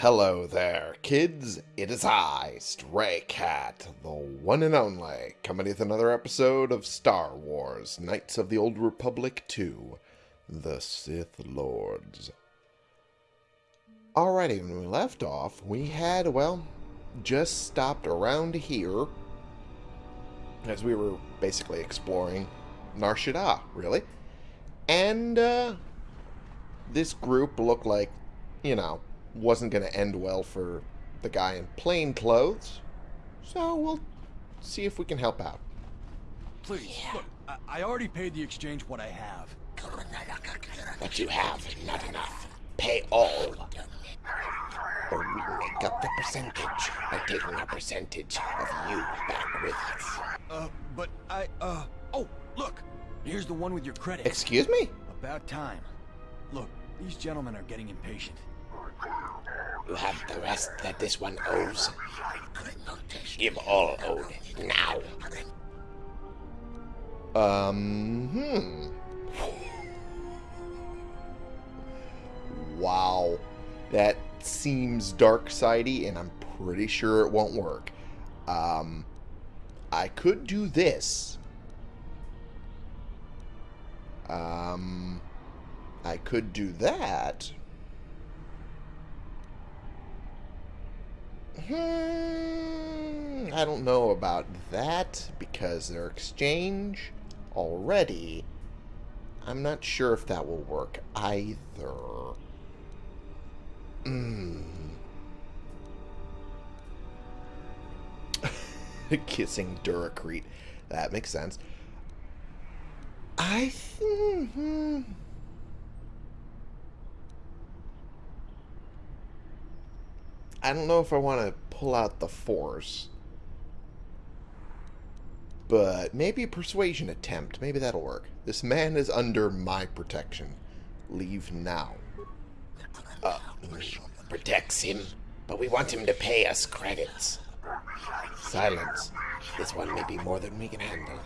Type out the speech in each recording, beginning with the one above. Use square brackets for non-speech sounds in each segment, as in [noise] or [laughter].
Hello there, kids. It is I, Stray Cat, the one and only, coming with another episode of Star Wars Knights of the Old Republic 2 The Sith Lords. Alrighty, when we left off, we had, well, just stopped around here as we were basically exploring Nar Shaddaa, really. And, uh, this group looked like, you know, wasn't going to end well for the guy in plain clothes. So we'll see if we can help out. Please, look, I, I already paid the exchange what I have. What you have, not enough. Pay all. Or we make up the percentage by taking a percentage of you back with us. Uh, but I, uh, oh, look, here's the one with your credit. Excuse me? About time. Look, these gentlemen are getting impatient. You have the rest that this one owes. Give all owed now. Um, hmm. Wow. That seems dark sidey, and I'm pretty sure it won't work. Um, I could do this. Um, I could do that. Hmm, I don't know about that because their exchange already. I'm not sure if that will work either. Hmm. [laughs] Kissing Duracrete. That makes sense. I think. I don't know if I want to pull out the force. But maybe a persuasion attempt. Maybe that'll work. This man is under my protection. Leave now. Uh, protects him, but we want him to pay us credits. Silence. This one may be more than we can handle.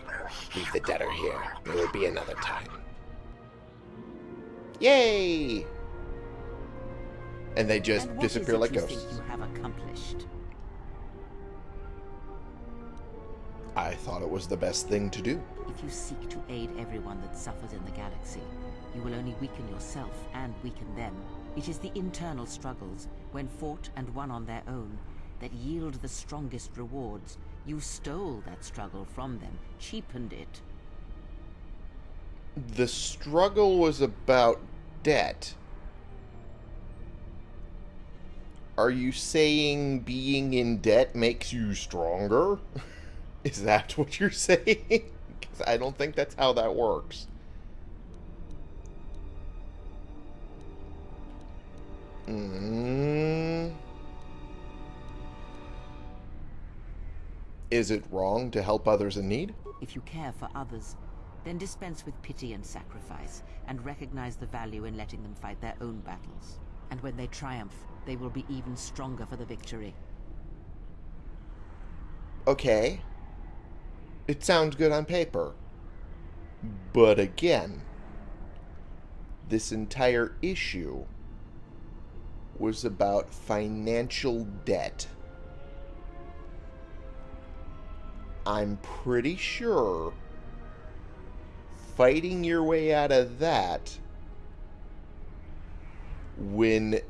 Leave the debtor here. There will be another time. Yay! And they just And disappear like ghosts. you have accomplished? I thought it was the best thing to do. If you seek to aid everyone that suffers in the galaxy, you will only weaken yourself and weaken them. It is the internal struggles, when fought and won on their own, that yield the strongest rewards. You stole that struggle from them, cheapened it. The struggle was about debt. Are you saying being in debt makes you stronger? [laughs] Is that what you're saying? [laughs] I don't think that's how that works. Mm. Is it wrong to help others in need? If you care for others, then dispense with pity and sacrifice, and recognize the value in letting them fight their own battles. And when they triumph, they will be even stronger for the victory. okay, it sounds good on paper. But again, this entire issue was about financial debt. I'm pretty sure fighting your way out of that when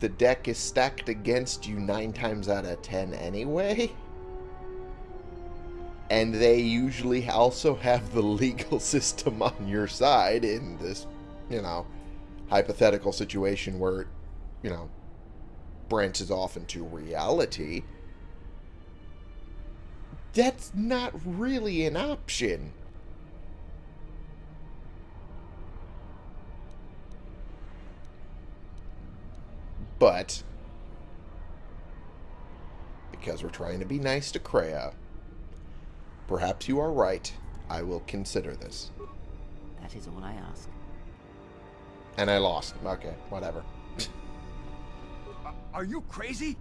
the deck is stacked against you nine times out of ten anyway and they usually also have the legal [laughs] system on your side in this, you know, hypothetical situation where, you know, branches off into reality. That's not really an option. But, because we're trying to be nice to Kreia, Perhaps you are right. I will consider this. That is all I ask. And I lost. Okay, whatever. Uh, are you crazy?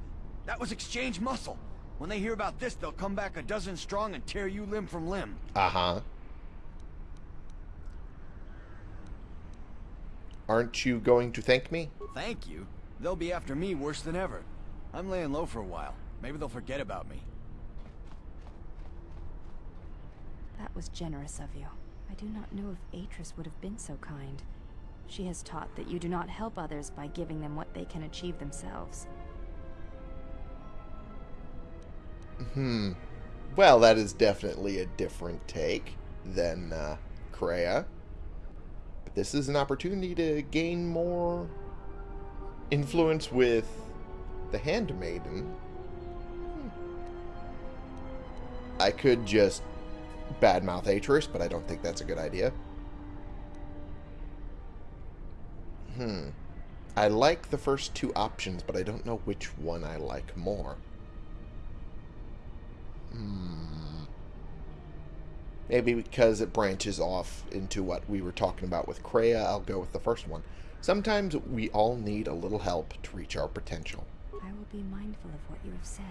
That was exchange muscle. When they hear about this, they'll come back a dozen strong and tear you limb from limb. Uh-huh. Aren't you going to thank me? Thank you. They'll be after me worse than ever. I'm laying low for a while. Maybe they'll forget about me. That was generous of you. I do not know if Atris would have been so kind. She has taught that you do not help others by giving them what they can achieve themselves. Hmm. Well, that is definitely a different take than uh, Kreia. But this is an opportunity to gain more influence with the Handmaiden. Hmm. I could just badmouth Atris, but I don't think that's a good idea. Hmm. I like the first two options, but I don't know which one I like more. Hmm. Maybe because it branches off into what we were talking about with Kreia, I'll go with the first one. Sometimes we all need a little help to reach our potential. I will be mindful of what you have said.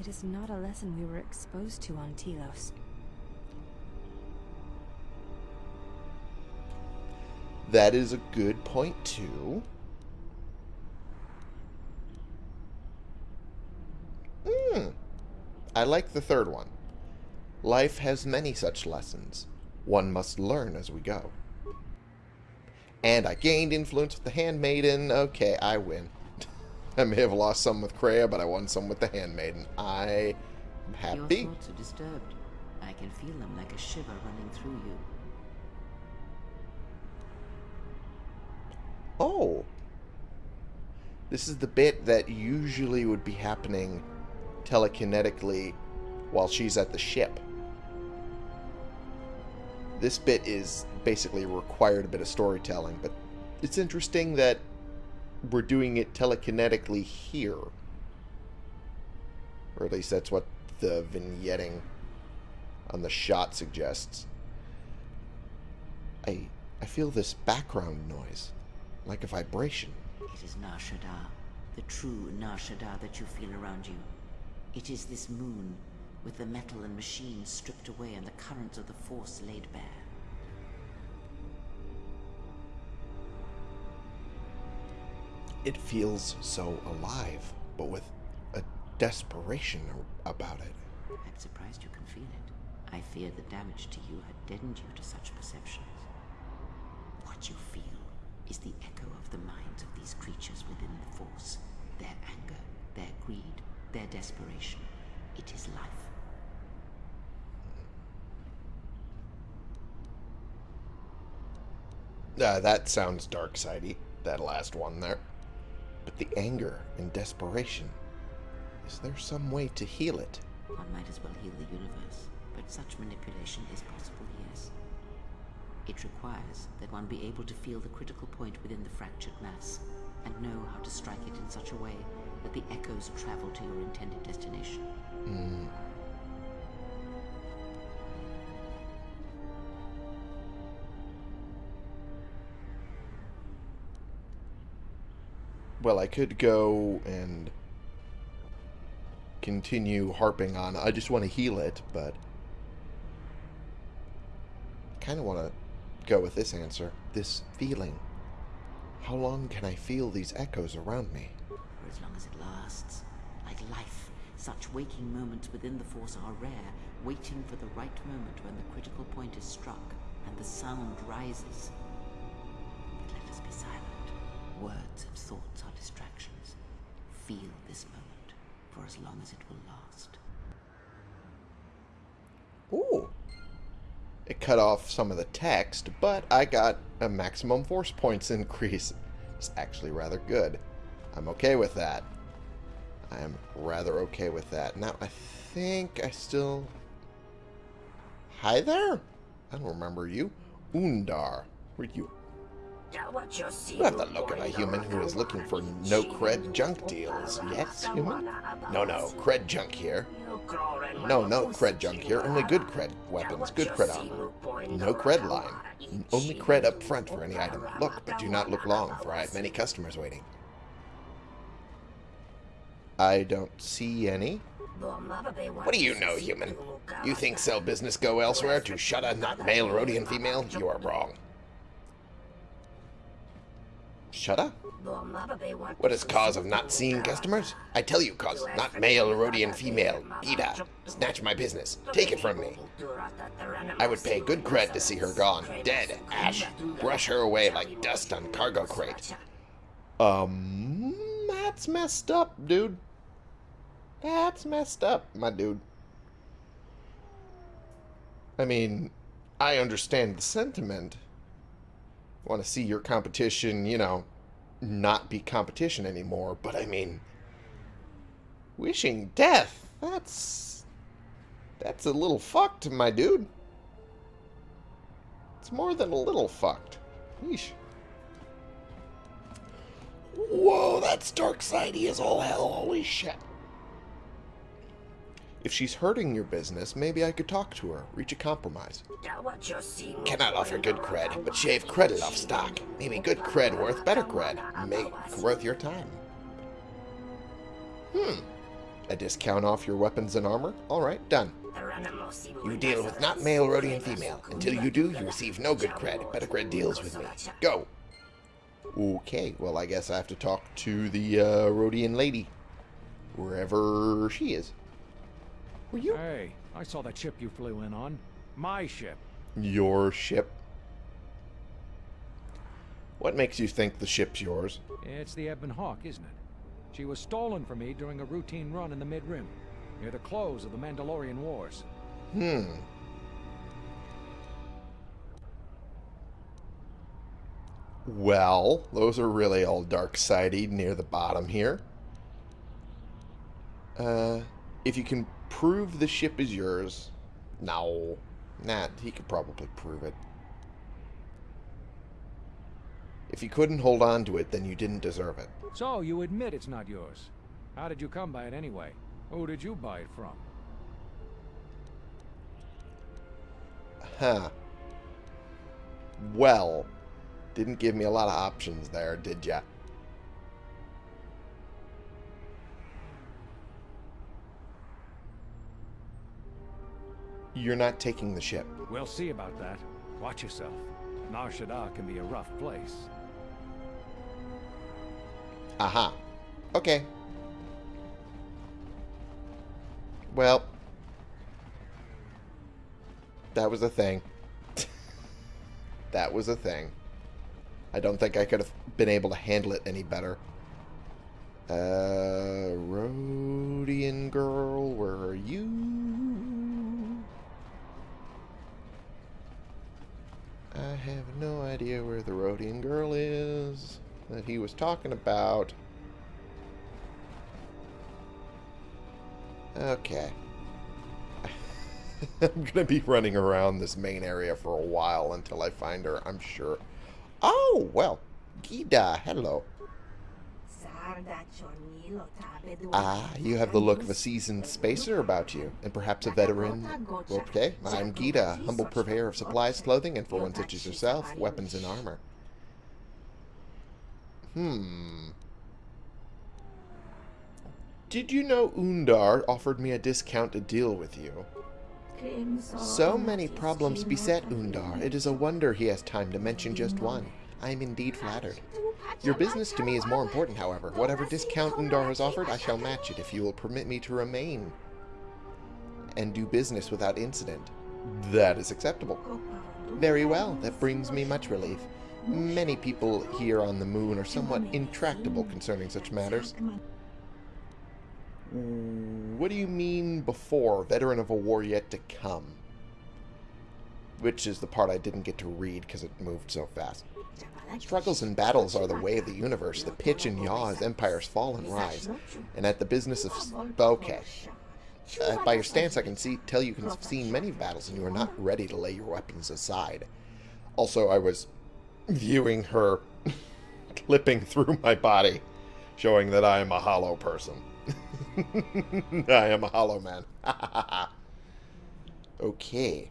It is not a lesson we were exposed to on Telos. That is a good point, too. Hmm. I like the third one. Life has many such lessons. One must learn as we go. And I gained influence with the Handmaiden. Okay, I win. [laughs] I may have lost some with Kreia, but I won some with the Handmaiden. I am happy. Your thoughts are disturbed. I can feel them like a shiver running through you. Oh. This is the bit that usually would be happening telekinetically while she's at the ship. This bit is basically required a bit of storytelling, but it's interesting that we're doing it telekinetically here. Or at least that's what the vignetting on the shot suggests. I I feel this background noise, like a vibration. It is Nar Shaddaa, the true Nar Shaddaa that you feel around you. It is this moon, with the metal and machines stripped away and the currents of the Force laid bare. It feels so alive, but with a desperation about it. I'm surprised you can feel it. I fear the damage to you had deadened you to such perceptions. What you feel is the echo of the minds of these creatures within the Force. Their anger, their greed, their desperation. It is life. Uh, that sounds dark sidey, that last one there. But the anger and desperation, is there some way to heal it? One might as well heal the universe, but such manipulation is possible, yes. It requires that one be able to feel the critical point within the fractured mass, and know how to strike it in such a way that the echoes travel to your intended destination. Hmm. Well, I could go and continue harping on. I just want to heal it, but I kind of want to go with this answer. This feeling. How long can I feel these echoes around me? For as long as it lasts. Like life, such waking moments within the Force are rare, waiting for the right moment when the critical point is struck and the sound rises. But let us be silent. Words and thoughts. Feel this moment for as long as it will last. Ooh. It cut off some of the text, but I got a maximum force points [laughs] increase. It's actually rather good. I'm okay with that. I am rather okay with that. Now, I think I still... Hi there? I don't remember you. Oondar. Where'd you... Have the look of a human who is looking for no-cred junk deals. Yes, human? No, no, cred junk here. No, no cred junk here. Only good cred weapons, good cred armor. No cred line. Only cred up front for any item. Look, but do not look long, for I have many customers waiting. I don't see any. What do you know, human? You think sell business go elsewhere to shut a not male Rodian female? You are wrong. Shut up. What is cause of not seeing customers? I tell you cause, not male, Rodian female. Geeda, snatch my business. Take it from me. I would pay good cred to see her gone, dead, ash. Brush her away like dust on cargo crate. Um, that's messed up, dude. That's messed up, my dude. I mean, I understand the sentiment. Want to see your competition, you know, not be competition anymore, but I mean, wishing death, that's, that's a little fucked, my dude. It's more than a little fucked. Yeesh. Whoa, that's dark sidey as all hell, holy shit. If she's hurting your business, maybe I could talk to her, reach a compromise. Cannot offer good cred, but shave credit off stock. Maybe good cred worth better cred. Make worth your time. Hmm. A discount off your weapons and armor? Alright, done. You deal with not male, Rodian female. Until you do, you receive no good cred. Better cred deals with me. Go. Okay, well I guess I have to talk to the uh, Rodian lady. Wherever she is. Were you Hey, I saw that ship you flew in on. My ship. your ship? What makes you think the ship's yours? It's the Ebon Hawk, isn't it? She was stolen from me during a routine run in the Mid-Rim, near the close of the Mandalorian Wars. Hmm. Well, those are really all dark sidey near the bottom here. Uh, if you can prove the ship is yours, no, nah, he could probably prove it. If you couldn't hold on to it, then you didn't deserve it. So, you admit it's not yours. How did you come by it anyway? Who did you buy it from? Huh. Well, didn't give me a lot of options there, did ya? You're not taking the ship. We'll see about that. Watch yourself. Nar Shaddaa can be a rough place. Aha. Okay. Well, that was a thing. [laughs] that was a thing. I don't think I could have been able to handle it any better. Uh, Rodian girl, where are you? I have no idea where the Rodian girl is that he was talking about. Okay. [laughs] I'm going to be running around this main area for a while until I find her, I'm sure. Oh, well. Geeda, hello. Ah, you have the look of a seasoned spacer about you, and perhaps a veteran. Okay, I'm Geeda, humble purveyor of supplies, clothing, and for one such as yourself, weapons and armor. Hmm. Did you know Oondar offered me a discount to deal with you? So many problems beset Oondar. It is a wonder he has time to mention just one. I am indeed flattered. Your business to me is more important, however. Whatever discount Oondar has offered, I shall match it if you will permit me to remain and do business without incident. That is acceptable. Very well, that brings me much relief. Many people here on the moon are somewhat intractable concerning such matters. What do you mean before? Veteran of a war yet to come. Which is the part I didn't get to read because it moved so fast. Struggles and battles are the way of the universe. The pitch and yaw as empires fall and rise. And at the business of... Okay. Uh, by your stance, I can see tell you have seen many battles and you are not ready to lay your weapons aside. Also, I was viewing her [laughs] clipping through my body, showing that I am a hollow person. [laughs] I am a hollow man. [laughs] okay.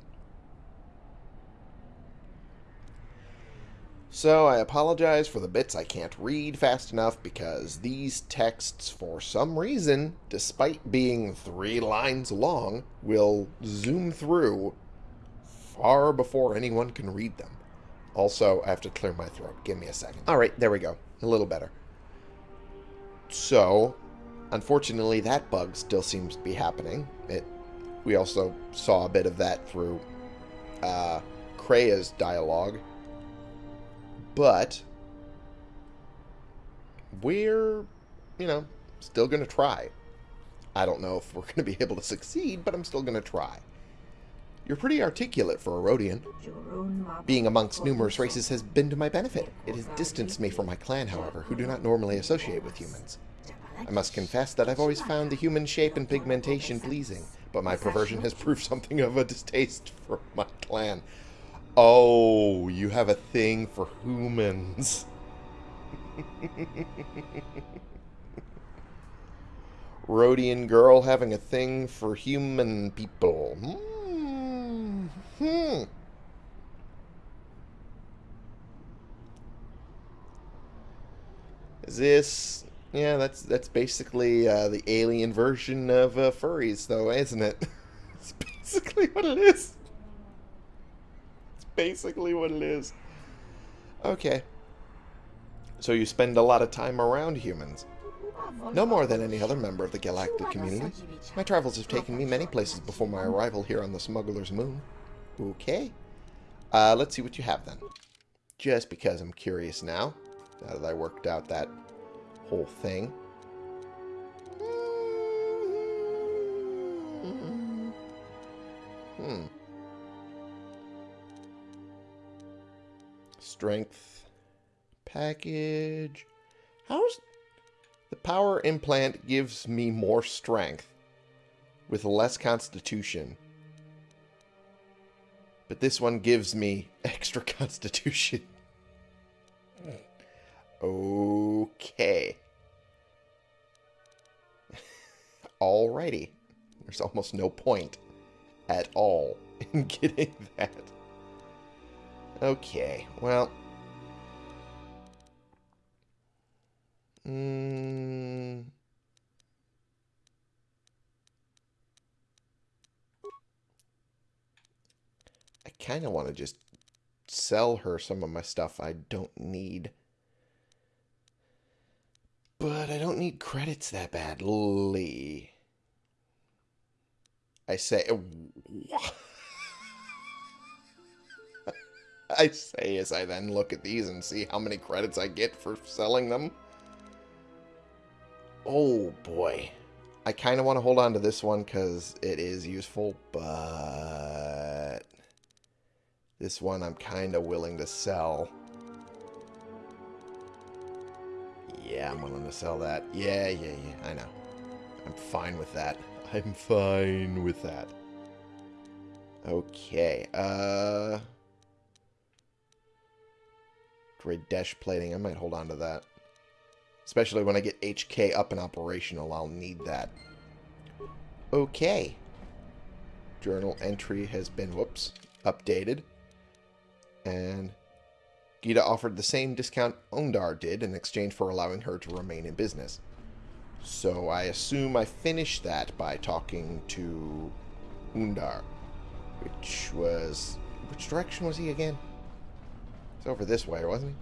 So I apologize for the bits I can't read fast enough because these texts, for some reason, despite being three lines long, will zoom through far before anyone can read them. Also, I have to clear my throat. Give me a second. Alright, there we go. A little better. So, unfortunately, that bug still seems to be happening. It. We also saw a bit of that through uh, Kreia's dialogue. But we're, you know, still going to try. I don't know if we're going to be able to succeed, but I'm still going to try. You're pretty articulate for a Rodian. Being amongst numerous races has been to my benefit. It has distanced me from my clan, however, who do not normally associate with humans. I must confess that I've always found the human shape and pigmentation pleasing, but my perversion has proved something of a distaste for my clan. Oh, you have a thing for humans. Rodian girl having a thing for human people. Hmm. hmm. Is this... Yeah, that's that's basically uh, the alien version of uh, furries, though, isn't it? [laughs] it's basically what it is. Basically what it is. Okay. So you spend a lot of time around humans. No more than any other member of the galactic community. My travels have taken me many places before my arrival here on the smuggler's moon. Okay. Uh, let's see what you have then. Just because I'm curious now, now that I worked out that whole thing. Hmm. Strength package. How's the power implant gives me more strength with less constitution. But this one gives me [laughs] extra constitution. Okay. [laughs] Alrighty. There's almost no point at all in [laughs] getting that. Okay, well. Mm, I kind of want to just sell her some of my stuff I don't need. But I don't need credits that badly. I say... [laughs] I say as I then look at these and see how many credits I get for selling them. Oh, boy. I kind of want to hold on to this one because it is useful, but... This one I'm kind of willing to sell. Yeah, I'm willing to sell that. Yeah, yeah, yeah, I know. I'm fine with that. [laughs] I'm fine with that. Okay, uh... Dash plating, I might hold on to that. Especially when I get HK up and operational, I'll need that. Okay. Journal entry has been, whoops, updated. And Geeda offered the same discount Oondar did in exchange for allowing her to remain in business. So I assume I finished that by talking to Oondar, which was... Which direction was he again? He's over this way, wasn't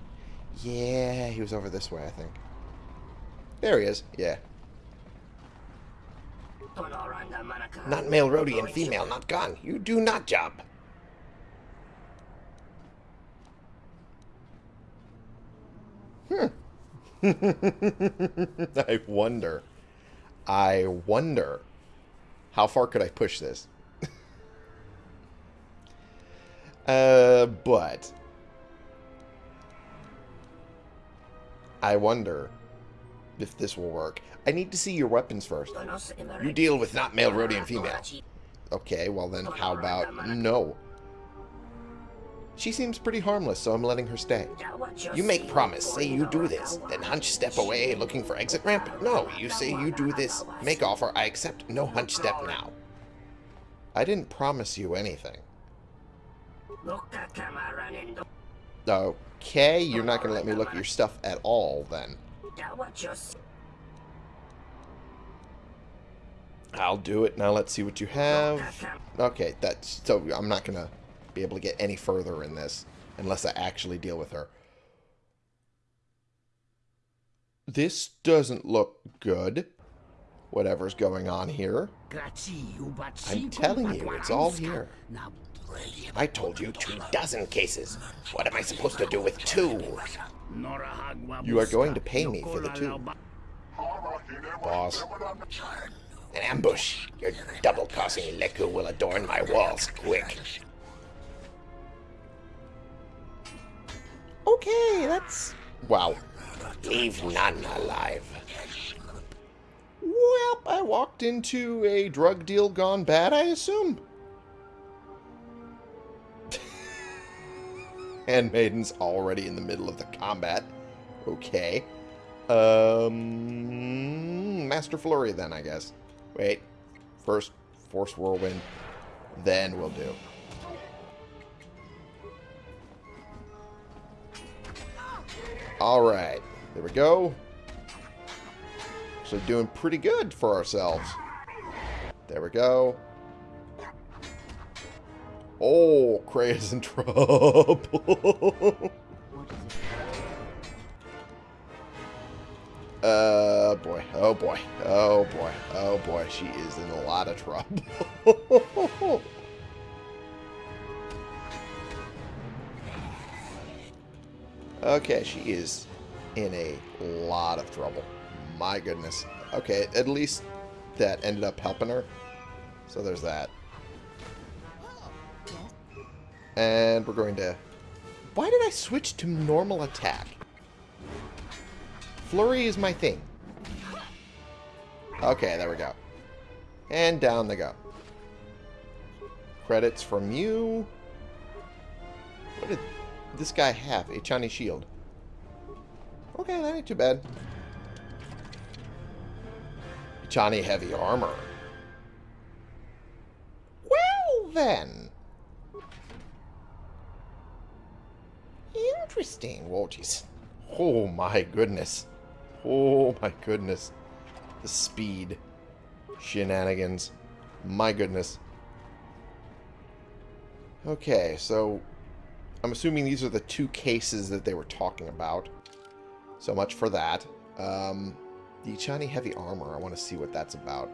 he? Yeah, he was over this way, I think. There he is. Yeah. Not male Rodian, female, not gone. You do not job. Hmm. [laughs] I wonder. I wonder. How far could I push this? [laughs] uh, but... I wonder if this will work. I need to see your weapons first. You deal with not male, Rodian female. Okay, well then how about no? She seems pretty harmless, so I'm letting her stay. You make promise, say you do this, then hunch step away looking for exit ramp? No, you say you do this, make offer, I accept, no hunch step now. I didn't promise you anything. Okay, you're not going to let me look at your stuff at all, then. I'll do it. Now let's see what you have. Okay, that's... So I'm not going to be able to get any further in this unless I actually deal with her. this doesn't look good. Whatever's going on here. I'm telling you, it's all here. I told you two dozen cases. What am I supposed to do with two? You are going to pay me for the two. Boss. An ambush. Your double-crossing Leku will adorn my walls quick. Okay, that's... Wow. Leave none alive. Well, I walked into a drug deal gone bad, I assume. Handmaiden's already in the middle of the combat. Okay. Um, Master Flurry then, I guess. Wait. First, Force Whirlwind. Then we'll do. Alright. There we go. So doing pretty good for ourselves. There we go. Oh, Cray is in trouble. [laughs] uh, boy. Oh, boy. Oh, boy. Oh, boy. She is in a lot of trouble. [laughs] okay, she is in a lot of trouble. My goodness. Okay, at least that ended up helping her. So there's that. And we're going to... Why did I switch to normal attack? Flurry is my thing. Okay, there we go. And down they go. Credits from you. What did this guy have? A Chinese shield. Okay, that ain't too bad. Echani heavy armor. Well, then. Interesting. Jeez. Oh, my goodness. Oh, my goodness. The speed. Shenanigans. My goodness. Okay, so... I'm assuming these are the two cases that they were talking about. So much for that. Um, the Echani Heavy Armor, I want to see what that's about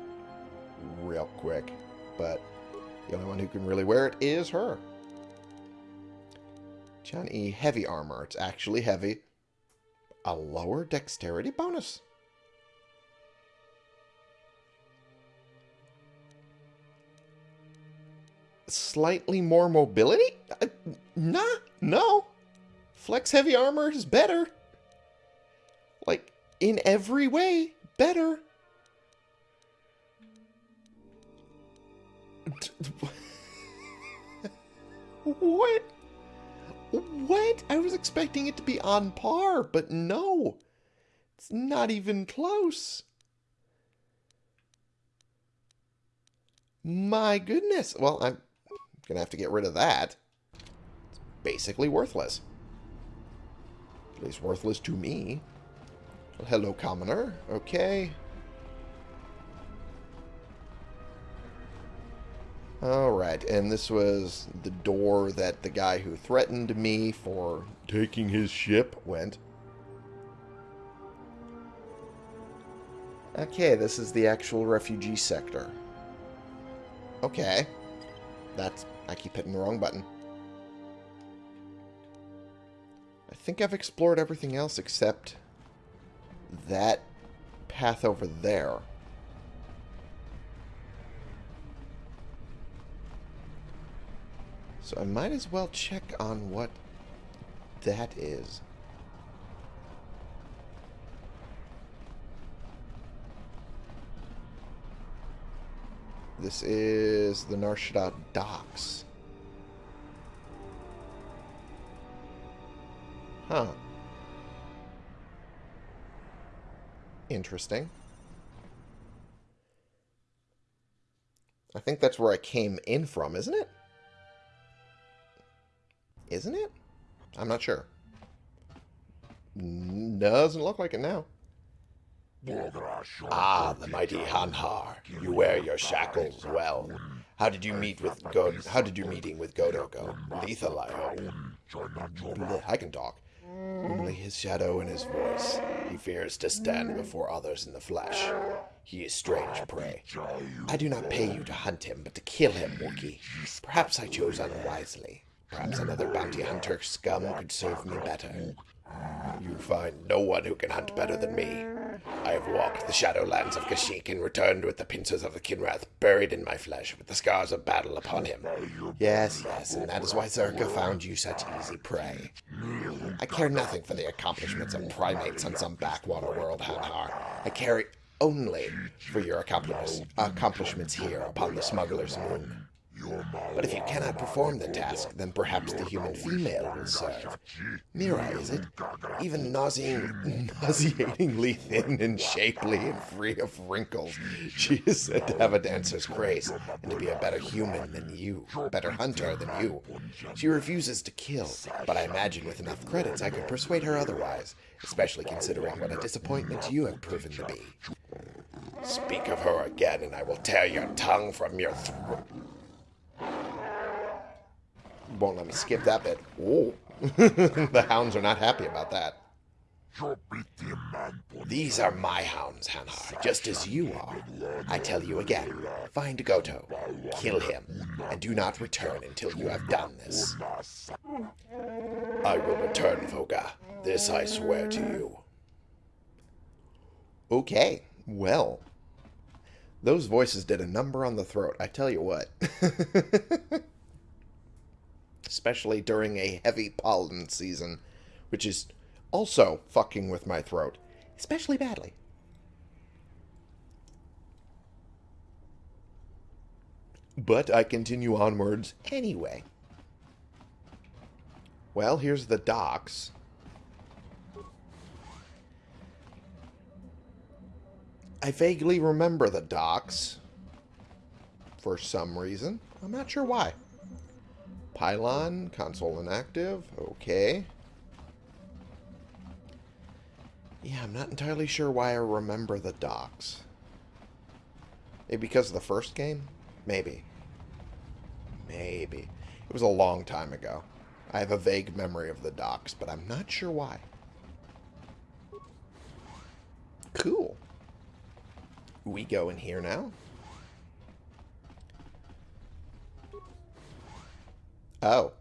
real quick. But the only one who can really wear it is her. Echani Heavy Armor. It's actually heavy. A lower dexterity bonus. Slightly more mobility? Uh, nah, no. Flex Heavy Armor is better. Like, in every way, better. [laughs] what? What? I was expecting it to be on par, but no. It's not even close. My goodness. Well, I'm going to have to get rid of that. It's basically worthless. At least worthless to me. Well, hello, commoner. Okay. Alright, and this was the door that the guy who threatened me for taking his ship went. Okay, this is the actual refugee sector. Okay. That's... I keep hitting the wrong button. I think I've explored everything else except that path over there. So I might as well check on what that is. This is the Nar Shaddaa docks. Huh. Interesting. I think that's where I came in from, isn't it? Isn't it? I'm not sure. Doesn't look like it now. Ah, the mighty Hanharr. You wear your shackles well. How did you meet with Go? How did your meeting with Goto go? Lethal, I hope. I can talk. Only his shadow and his voice. He fears to stand before others in the flesh. He is strange prey. I do not pay you to hunt him, but to kill him, Wookiee. Perhaps I chose unwisely. Perhaps another bounty hunter scum could serve me better. You find no one who can hunt better than me. I have walked the shadowlands of Kashyyyk and returned with the pincers of the Kinrath buried in my flesh with the scars of battle upon him. Yes, yes, and that is why Zerka found you such easy prey. I care nothing for the accomplishments of primates on some backwater world, Hanharr. I care only for your accomplishments, accomplishments here upon the smuggler's moon. But if you cannot perform the task, then perhaps the human female will serve. Uh, Mira, is it? Even nauseating, [laughs] nauseatingly thin and shapely and free of wrinkles, [laughs] she is said to have a dancer's grace and to be a better human than you, a better hunter than you. She refuses to kill, but I imagine with enough credits I could persuade her otherwise, especially considering what a disappointment you have proven to be. Speak of her again, and I will tear your tongue from your throat won't let me skip that bit. Oh, [laughs] the hounds are not happy about that. These are my hounds, Hanharr, just as you are. I tell you again, find Goto, kill him, and do not return until you have done this. I will return, Vogga. This I swear to you. Okay, well. Those voices did a number on the throat, I tell you what. [laughs] especially during a heavy pollen season, which is also fucking with my throat, especially badly. But I continue onwards anyway. Well, here's the docks. I vaguely remember the docks. For some reason. I'm not sure why. Pylon, console inactive, okay. Yeah, I'm not entirely sure why I remember the docks. Maybe because of the first game? Maybe. Maybe. It was a long time ago. I have a vague memory of the docks, but I'm not sure why. Cool. We go in here now. Oh.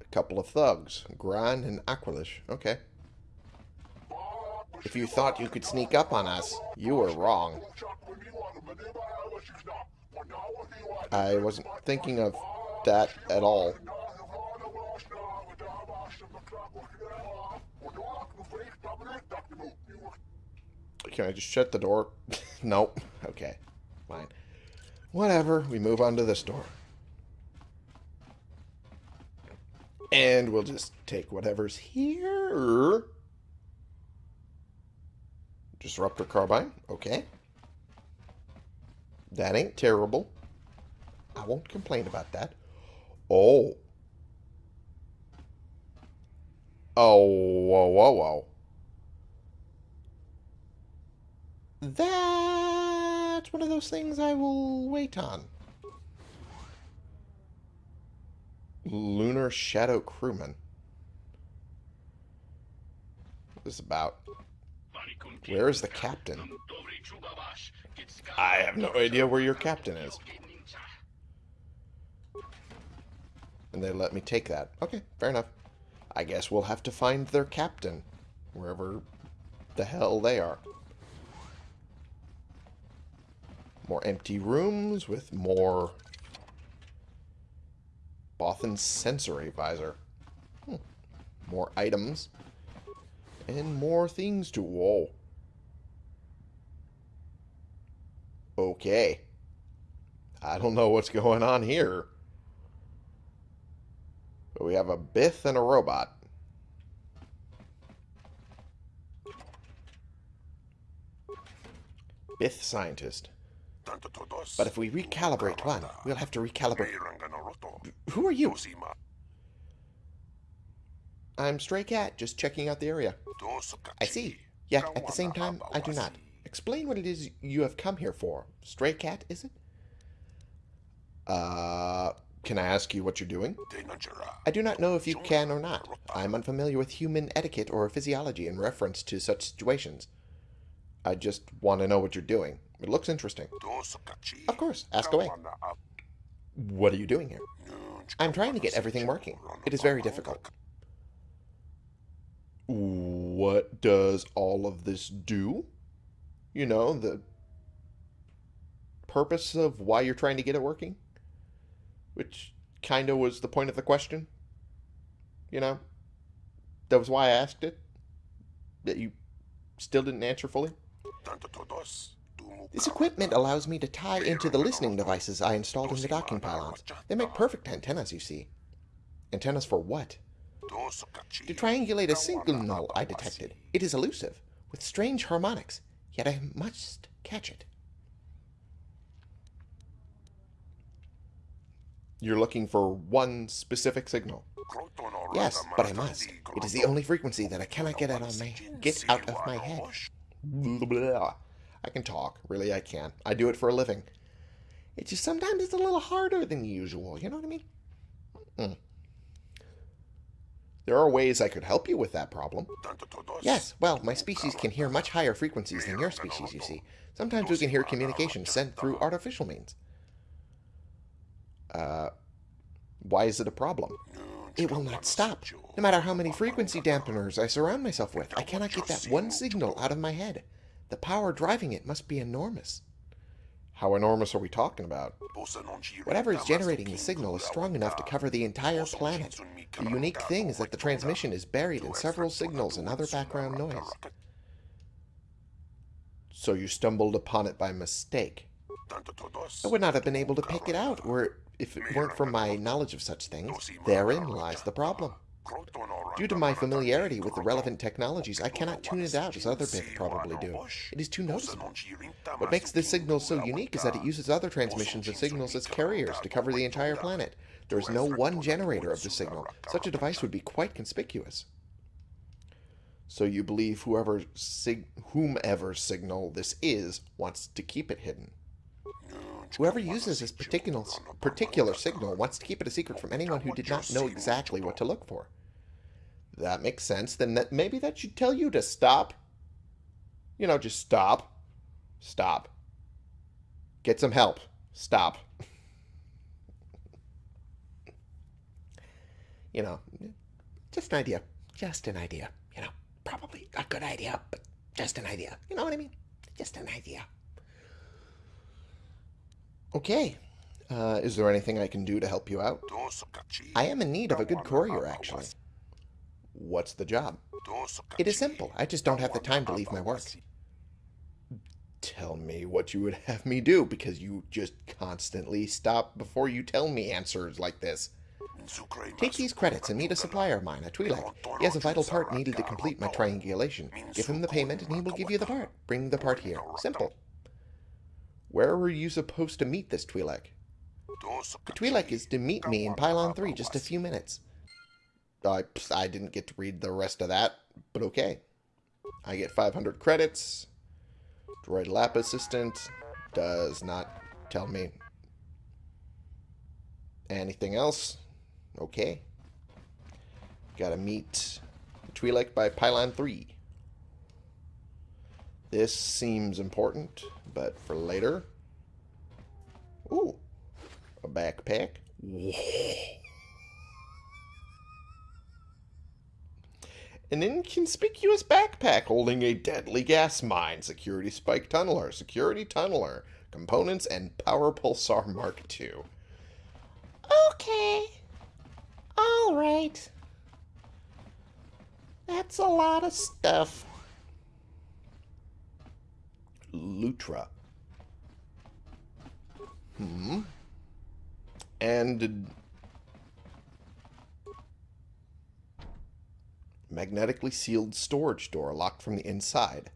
A couple of thugs. Gran and Aqualish. Okay. If you thought you could sneak up on us, you were wrong. I wasn't thinking of that at all. Can I just shut the door? [laughs] nope. Okay. Fine. Whatever, we move on to this door. And we'll just take whatever's here. Disruptor carbine, okay. That ain't terrible. I won't complain about that. Oh. Oh, whoa, whoa, whoa. That that's one of those things I will wait on. Lunar Shadow Crewman. What is about? Where is the captain? I have no idea where your captain is. And they let me take that. Okay, fair enough. I guess we'll have to find their captain. Wherever the hell they are. More empty rooms with more Bothan sensory visor. Hmm. More items. And more things to... Whoa. Okay. I don't know what's going on here. But we have a Bith and a robot. Bith scientist. But if we recalibrate one, we'll have to recalibrate... Who are you? I'm Stray Cat, just checking out the area. I see. Yet, at the same time, I do not. Explain what it is you have come here for. Stray Cat, is it? Uh, Can I ask you what you're doing? I do not know if you can or not. I am unfamiliar with human etiquette or physiology in reference to such situations. I just want to know what you're doing. It looks interesting. Of course, ask away. What are you doing here? I'm trying to get everything working. It is very difficult. What does all of this do? You know, the purpose of why you're trying to get it working? Which kind of was the point of the question. You know? That was why I asked it. That you still didn't answer fully. This equipment allows me to tie into the listening devices I installed in the docking pylons. They make perfect antennas, you see. Antennas for what? To triangulate a signal I detected. It is elusive, with strange harmonics, yet I must catch it. You're looking for one specific signal. Yes, but I must. It is the only frequency that I cannot get out of my get out of my head. Blah. I can talk. Really, I can. I do it for a living. It's just sometimes it's a little harder than usual. You know what I mean? Mm. There are ways I could help you with that problem. Yes, well, my species can hear much higher frequencies than your species, you see. Sometimes we can hear communication sent through artificial means. Uh, why is it a problem? It will not stop. No matter how many frequency dampeners I surround myself with, I cannot get that one signal out of my head. The power driving it must be enormous. How enormous are we talking about? Whatever is generating the signal is strong enough to cover the entire planet. The unique thing is that the transmission is buried in several signals and other background noise. So you stumbled upon it by mistake. I would not have been able to pick it out were if it weren't for my knowledge of such things. Therein lies the problem. Due to my familiarity with the relevant technologies, I cannot tune it out as other bits probably do. It is too noticeable. What makes this signal so unique is that it uses other transmissions of signals as carriers to cover the entire planet. There is no one generator of the signal. Such a device would be quite conspicuous. So you believe whoever sig whomever signal this is wants to keep it hidden. Whoever uses this particular, particular signal wants to keep it a secret from anyone who did not know exactly what to look for. That makes sense. Then that maybe that should tell you to stop. You know, just stop. Stop. Get some help. Stop. you know, just an idea. Just an idea. You know, probably a good idea, but just an idea. You know what I mean? Just an idea. Okay. Uh, is there anything I can do to help you out? I am in need of a good courier, actually. What's the job? It is simple. I just don't have the time to leave my work. Tell me what you would have me do, because you just constantly stop before you tell me answers like this. Take these credits and meet a supplier of mine, a Twi'lek. He has a vital part needed to complete my triangulation. Give him the payment and he will give you the part. Bring the part here. Simple. Where were you supposed to meet this Twi'lek? The Twi'lek is to meet me in Pylon 3 just a few minutes. I, I didn't get to read the rest of that, but okay. I get 500 credits. Droid lab assistant does not tell me anything else. Okay. Gotta meet the Twi'lek by Pylon 3. This seems important, but for later. Ooh, a backpack. An inconspicuous backpack holding a deadly gas mine, security spike tunneler, security tunneler, components, and power pulsar Mark II. Okay. All right. That's a lot of stuff. Lutra. Hmm. And magnetically sealed storage door locked from the inside.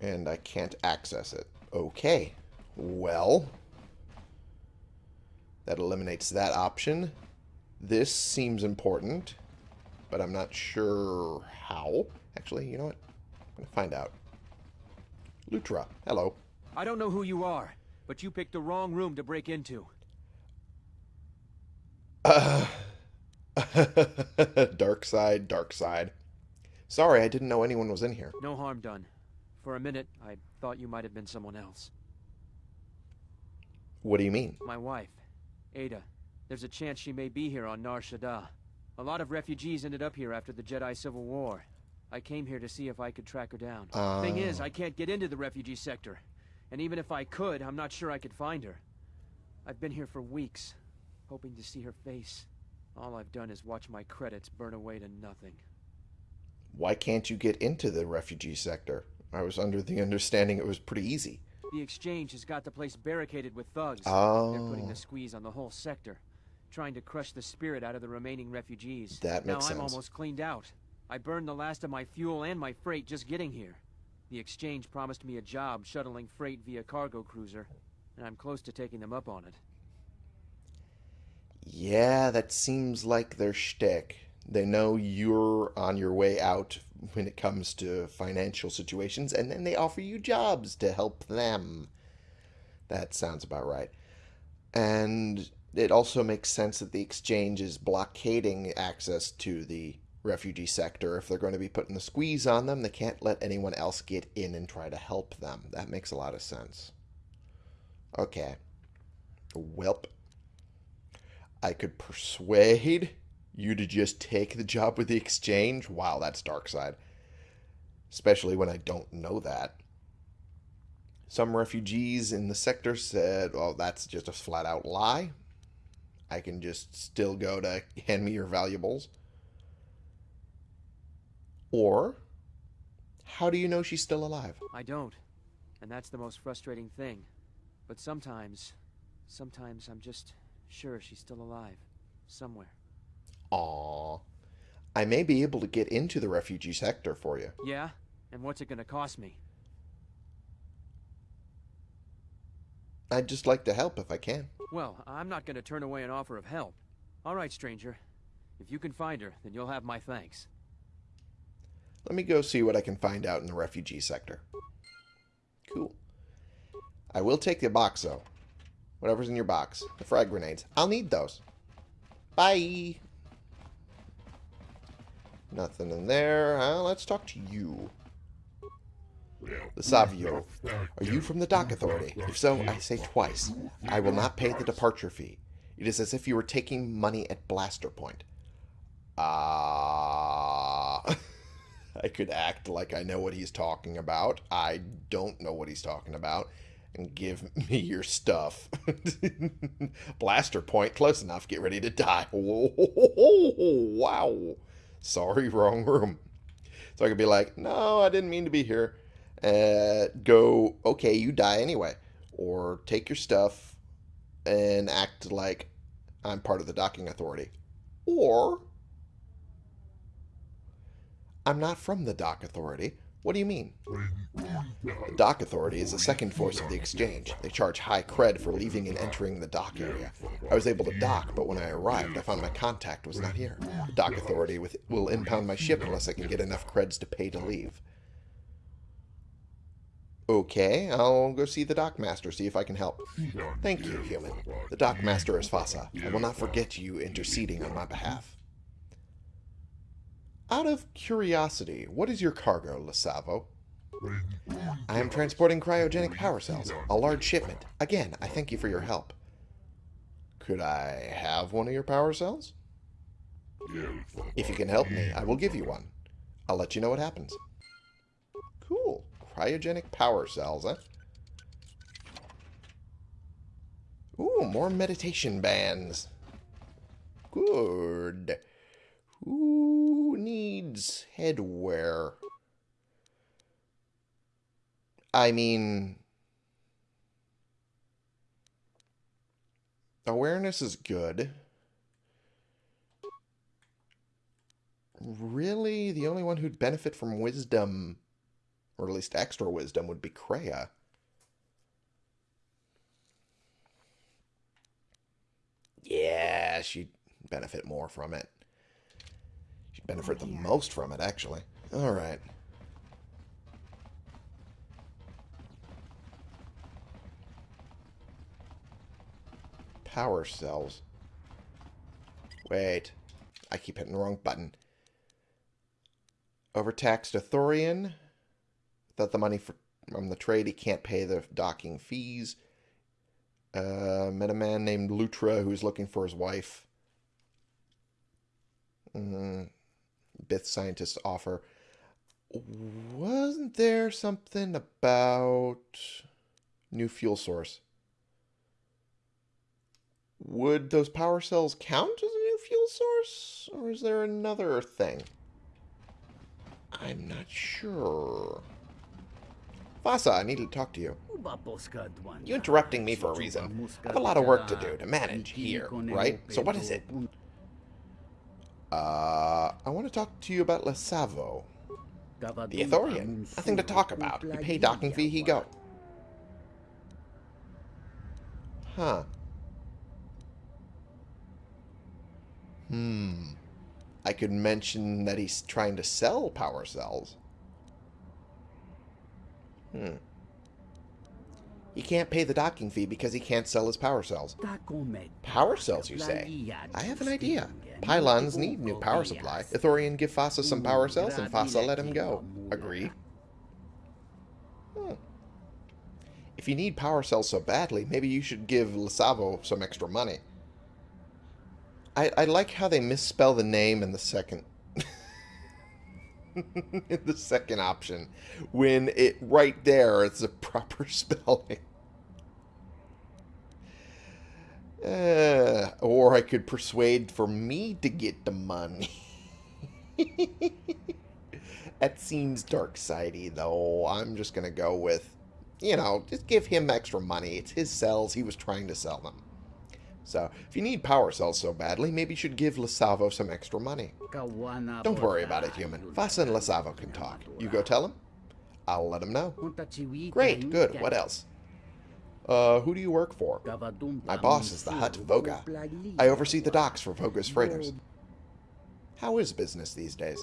And I can't access it. Okay. Well, that eliminates that option. This seems important, but I'm not sure how. Actually, you know what? I'm going to find out. Lutra, hello. I don't know who you are, but you picked the wrong room to break into. Uh, [laughs] dark side, dark side. Sorry, I didn't know anyone was in here. No harm done. For a minute, I thought you might have been someone else. What do you mean? My wife, Ada. There's a chance she may be here on Nar Shaddaa. A lot of refugees ended up here after the Jedi Civil War. I came here to see if I could track her down. Uh, Thing is, I can't get into the refugee sector. And even if I could, I'm not sure I could find her. I've been here for weeks, hoping to see her face. All I've done is watch my credits burn away to nothing. Why can't you get into the refugee sector? I was under the understanding it was pretty easy. The exchange has got the place barricaded with thugs. Oh. They're putting the squeeze on the whole sector, trying to crush the spirit out of the remaining refugees. That makes now makes I'm almost cleaned out. I burned the last of my fuel and my freight just getting here. The exchange promised me a job shuttling freight via cargo cruiser, and I'm close to taking them up on it. Yeah, that seems like their shtick. They know you're on your way out when it comes to financial situations, and then they offer you jobs to help them. That sounds about right. And it also makes sense that the exchange is blockading access to the refugee sector. If they're going to be putting the squeeze on them, they can't let anyone else get in and try to help them. That makes a lot of sense. Okay. Welp. I could persuade you to just take the job with the exchange. Wow, that's dark side. Especially when I don't know that. Some refugees in the sector said, oh, that's just a flat out lie. I can just still go to hand me your valuables. Or, how do you know she's still alive? I don't, and that's the most frustrating thing. But sometimes, sometimes I'm just sure she's still alive. Somewhere. Aw. I may be able to get into the refugee sector for you. Yeah? And what's it gonna cost me? I'd just like to help if I can. Well, I'm not gonna turn away an offer of help. All right, stranger. If you can find her, then you'll have my thanks. Let me go see what I can find out in the refugee sector. Cool. I will take the box, though. Whatever's in your box. The frag grenades. I'll need those. Bye. Nothing in there. Uh, let's talk to you. The Savio. Are you from the Dock Authority? If so, I say twice. I will not pay the departure fee. It is as if you were taking money at blaster point. Ah. I could act like I know what he's talking about. I don't know what he's talking about. And give [laughs] me your stuff. [laughs] Blaster point, close enough. Get ready to die. [laughs] Wow. Sorry, wrong room. So I could be like, no, I didn't mean to be here. Uh, go, okay, you die anyway. Or take your stuff and act like I'm part of the docking authority. Or I'm not from the Dock Authority. What do you mean? The Dock Authority is the second force of the exchange. They charge high cred for leaving and entering the dock area. I was able to dock, but when I arrived, I found my contact was not here. The Dock Authority with, will impound my ship unless I can get enough creds to pay to leave. Okay, I'll go see the Dockmaster, see if I can help. Thank you, human. The Dockmaster is Fassa. I will not forget you interceding on my behalf. Out of curiosity, what is your cargo, Lasavo? I am transporting cryogenic power cells, a large shipment. Again, I thank you for your help. Could I have one of your power cells? If you can help me, I will give you one. I'll let you know what happens. Cool. Cryogenic power cells, huh? Ooh, more meditation bands. Good. Who needs headwear? I mean, awareness is good. Really, the only one who'd benefit from wisdom, or at least extra wisdom, would be Kreia. Yeah, she'd benefit more from it. Benefit the most from it, actually. Alright. Power cells. Wait. I keep hitting the wrong button. Overtaxed Ithorian. Without the money for, from the trade, he can't pay the docking fees. Uh, met a man named Lutra who's looking for his wife. Mm, Bith scientists offer. Wasn't there something about new fuel source? Would those power cells count as a new fuel source? Or is there another thing? I'm not sure. Vasa, I need to talk to you. You're interrupting me for a reason. I have a lot of work to do to manage here, right? So what is it? Uh, I want to talk to you about Lesavo. The Ithorian. Nothing to talk about. You pay docking fee, he go. Huh. Hmm. I could mention that he's trying to sell power cells. Hmm. He can't pay the docking fee because he can't sell his power cells. Power cells, you say? I have an idea. Pylons need new power supply. Ithorian give Fassa some power cells, and Fassa let him go. Agree? Hmm. If you need power cells so badly, maybe you should give Lesavo some extra money. I, I like how they misspell the name in the second [laughs] the second option when it right there it's a proper [laughs] spelling. Uh, or I could persuade for me to get the money. [laughs] that seems dark sidey though. I'm just gonna go with, you know, just give him extra money. It's his cells. He was trying to sell them. So, if you need power cells so badly, maybe you should give Lasavo some extra money. Don't worry about it, human. Vasa and Lasavo can talk. You go tell him. I'll let him know. Great, good. What else? Uh, who do you work for? My boss is the Hutt Vogga. I oversee the docks for Vogga's freighters. How is business these days?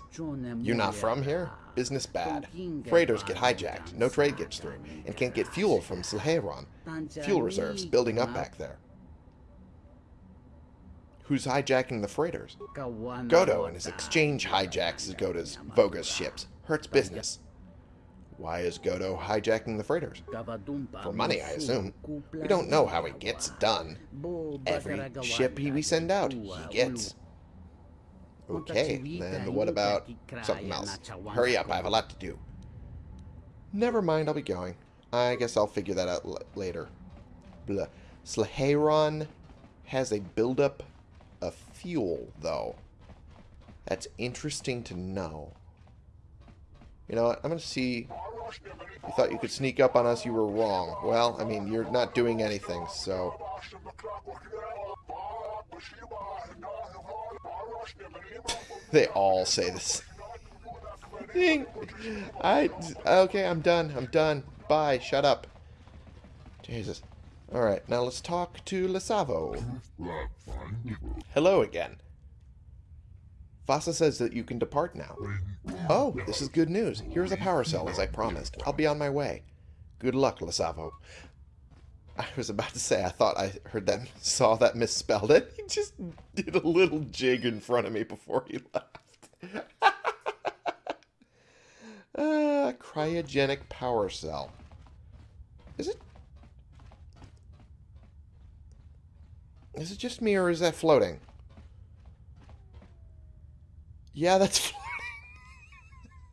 You're not from here? Business bad. Freighters get hijacked, no trade gets through, and can't get fuel from Sleheyron. Fuel reserves building up back there. Who's hijacking the freighters? Goto and his exchange hijacks Goda's Vogga's ships. Hurts business. Why is Goto hijacking the freighters? For money, I assume. We don't know how he gets it done. Every ship he we send out, he gets. Okay, then what about something else? Hurry up, I have a lot to do. Never mind, I'll be going. I guess I'll figure that out later. Blah. Sleheyron has a buildup fuel, though. That's interesting to know. You know what? I'm going to see... You thought you could sneak up on us, you were wrong. Well, I mean, you're not doing anything, so... [laughs] they all say this. I... Okay, I'm done. I'm done. Bye. Shut up. Jesus. Alright, now let's talk to Lesavo. Hello again. Vasa says that you can depart now. Oh, this is good news. Here's a power cell, as I promised. I'll be on my way. Good luck, Lesavo. I was about to say, I thought I heard that, saw that misspelled it. He just did a little jig in front of me before he left. uh, [laughs] cryogenic power cell. Is it Is it just me or is that floating? Yeah, that's [laughs]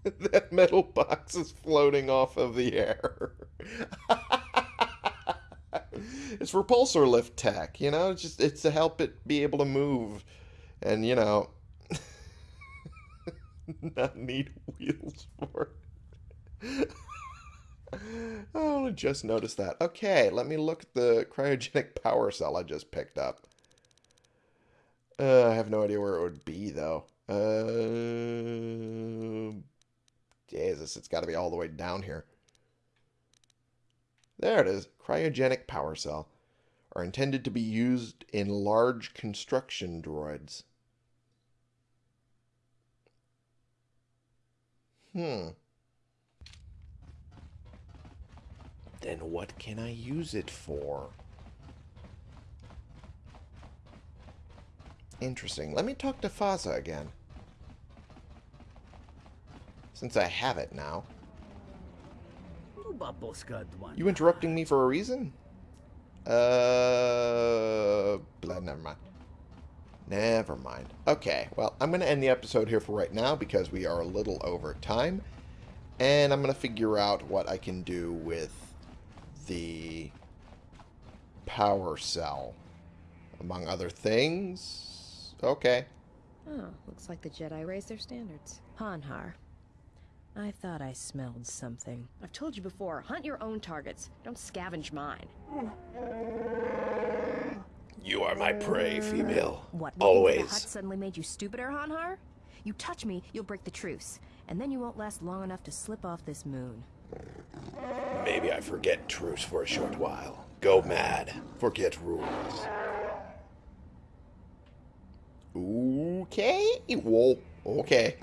floating. that metal box is floating off of the air. [laughs] it's repulsor lift tech, you know? It's just it's to help it be able to move. And you know [laughs] not need wheels for it. Oh, I just noticed that. Okay, let me look at the cryogenic power cell I just picked up. Uh, I have no idea where it would be, though. Uh, Jesus, it's got to be all the way down here. There it is. Cryogenic power cell are intended to be used in large construction droids. Hmm. Then what can I use it for? Interesting. Let me talk to Faza again. Since I have it now. You interrupting me for a reason? Uh, blah, never mind. Never mind. Okay, well, I'm going to end the episode here for right now because we are a little over time. And I'm going to figure out what I can do with the power cell, among other things. Okay. Oh, looks like the Jedi raised their standards. Hanharr. I thought I smelled something. I've told you before, hunt your own targets. Don't scavenge mine. You are my prey, female. What, Always. The Hutt suddenly made you stupider, Hanharr? You touch me, you'll break the truce. And then you won't last long enough to slip off this moon. Maybe I forget truce for a short while. Go mad. Forget rules. Okay. Whoa. Okay.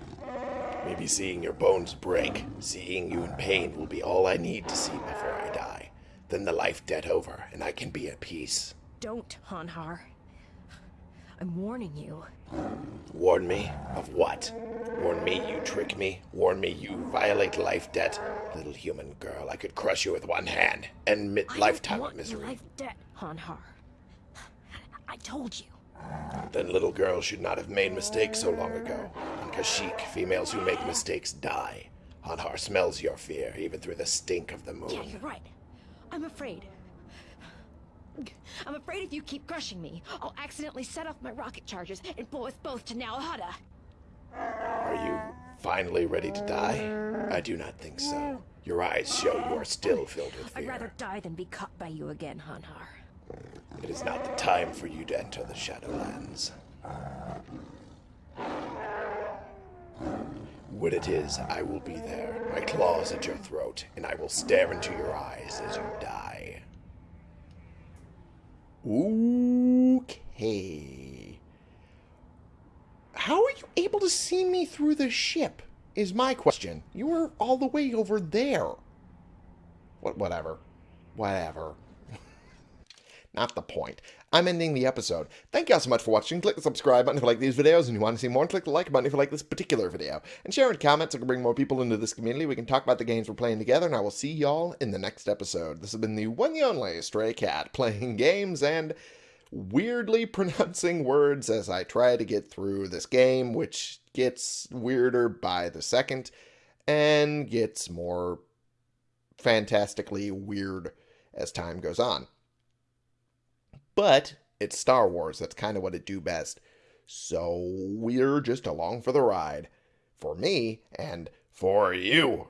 Maybe seeing your bones break, seeing you in pain will be all I need to see before I die. Then the life debt over, and I can be at peace. Don't, Hanharr. I'm warning you. Warn me? Of what? Warn me you trick me? Warn me you violate life debt? Little human girl, I could crush you with one hand. and mi- I lifetime of misery. life debt, Hanharr. I told you. Then little girls should not have made mistakes so long ago. On Kashyyyk, females who make mistakes die. Hanharr smells your fear, even through the stink of the moon. Yeah, you're right. I'm afraid. I'm afraid if you keep crushing me, I'll accidentally set off my rocket charges and blow us both to Nal Hutta. Are you finally ready to die? I do not think so. Your eyes show you are still filled with fear. I'd rather die than be caught by you again, Hanharr. It is not the time for you to enter the Shadowlands. When it is, I will be there, my claws at your throat, and I will stare into your eyes as you die. Okay. How are you able to see me through the ship? Is my question. You were all the way over there. What? Whatever. Whatever. Not the point. I'm ending the episode. Thank you all so much for watching. Click the subscribe button if you like these videos and you want to see more. And click the like button if you like this particular video. And share in comments so we can bring more people into this community. We can talk about the games we're playing together. And I will see y'all in the next episode. This has been the one and only Stray Cat playing [laughs] games and weirdly [laughs] pronouncing words as I try to get through this game, which gets weirder by the second and gets more fantastically weird as time goes on. But it's Star Wars. That's kind of what it do best. So we're just along for the ride. For me and for you.